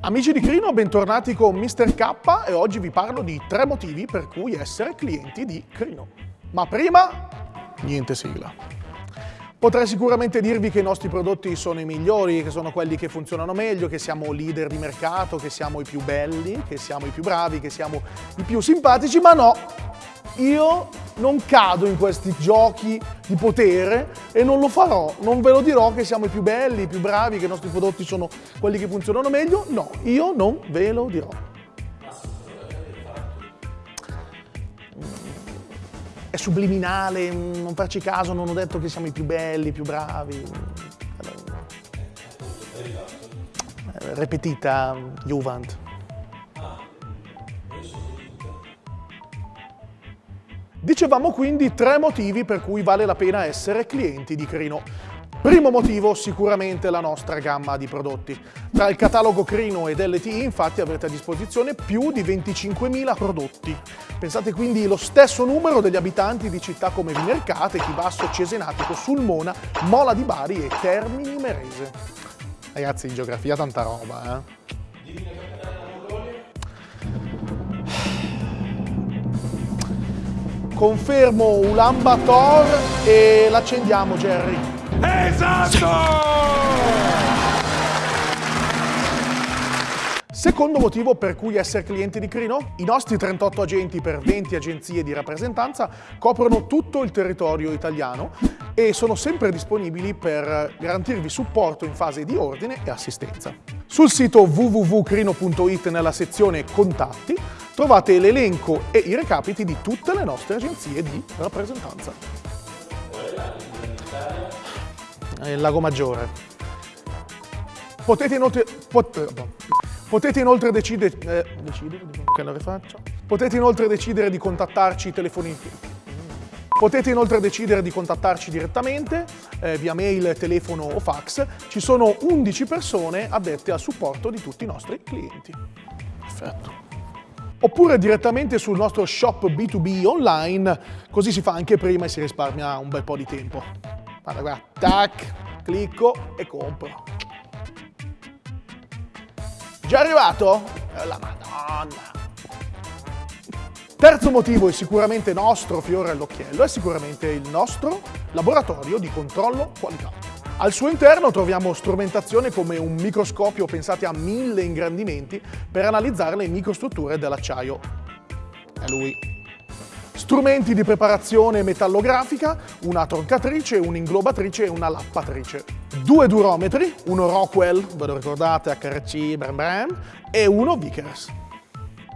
Amici di Crino, bentornati con Mr. K e oggi vi parlo di tre motivi per cui essere clienti di Crino. Ma prima, niente sigla. Potrei sicuramente dirvi che i nostri prodotti sono i migliori, che sono quelli che funzionano meglio, che siamo leader di mercato, che siamo i più belli, che siamo i più bravi, che siamo i più simpatici, ma no, io non cado in questi giochi di potere e non lo farò, non ve lo dirò che siamo i più belli, i più bravi, che i nostri prodotti sono quelli che funzionano meglio, no, io non ve lo dirò. È subliminale, non farci caso, non ho detto che siamo i più belli, i più bravi. Repetita, Juvent. Dicevamo quindi tre motivi per cui vale la pena essere clienti di Crino. Primo motivo sicuramente la nostra gamma di prodotti. Tra il catalogo Crino ed LTI infatti avrete a disposizione più di 25.000 prodotti. Pensate quindi lo stesso numero degli abitanti di città come Vimercate, Chivasso, Cesenatico, Sulmona, Mola di Bari e Termini Merese. Ragazzi in geografia tanta roba eh. Confermo Ulan Bator e l'accendiamo, Jerry. Esatto! Secondo motivo per cui essere clienti di Crino? I nostri 38 agenti per 20 agenzie di rappresentanza coprono tutto il territorio italiano e sono sempre disponibili per garantirvi supporto in fase di ordine e assistenza. Sul sito www.crino.it nella sezione Contatti trovate l'elenco e i recapiti di tutte le nostre agenzie di rappresentanza. Il Lago Maggiore. Potete inoltre, pot, potete inoltre decidere, eh, decidere? Potete inoltre decidere di contattarci telefonicamente. Potete inoltre decidere di contattarci direttamente eh, via mail, telefono o fax. Ci sono 11 persone addette al supporto di tutti i nostri clienti. Perfetto oppure direttamente sul nostro shop B2B online, così si fa anche prima e si risparmia un bel po' di tempo. Guarda, guarda, tac, clicco e compro. Già arrivato? Eh, la madonna! Terzo motivo, e sicuramente nostro fiore all'occhiello, è sicuramente il nostro laboratorio di controllo qualità. Al suo interno troviamo strumentazione come un microscopio pensate a mille ingrandimenti per analizzare le microstrutture dell'acciaio. È lui. Strumenti di preparazione metallografica, una troncatrice, un'inglobatrice e una lappatrice. Due durometri, uno Rockwell, ve lo ricordate, HRC, bram bram, e uno Vickers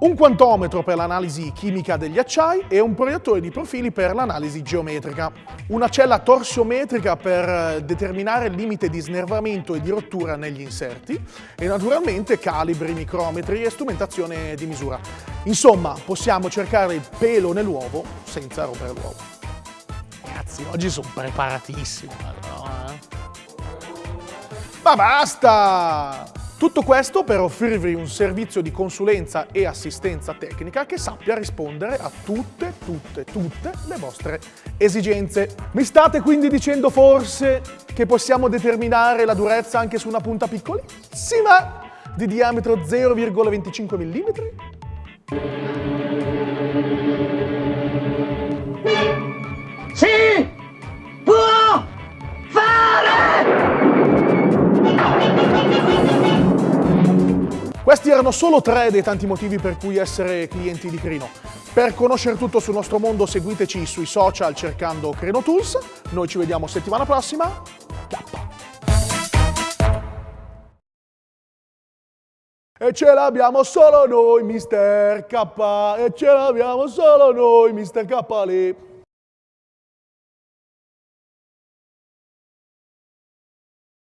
un quantometro per l'analisi chimica degli acciai e un proiettore di profili per l'analisi geometrica. Una cella torsiometrica per eh, determinare il limite di snervamento e di rottura negli inserti e naturalmente calibri, micrometri e strumentazione di misura. Insomma, possiamo cercare il pelo nell'uovo senza rompere l'uovo. Ragazzi, oggi sono preparatissimo. Allora. Eh. Ma basta! Tutto questo per offrirvi un servizio di consulenza e assistenza tecnica che sappia rispondere a tutte, tutte, tutte le vostre esigenze. Mi state quindi dicendo forse che possiamo determinare la durezza anche su una punta piccolissima di diametro 0,25 mm? Sì! Questi erano solo tre dei tanti motivi per cui essere clienti di Crino. Per conoscere tutto sul nostro mondo seguiteci sui social cercando Crino Tools. Noi ci vediamo settimana prossima. Chiappa! E ce l'abbiamo solo noi, Mister K. E ce l'abbiamo solo noi, Mister K. Lì.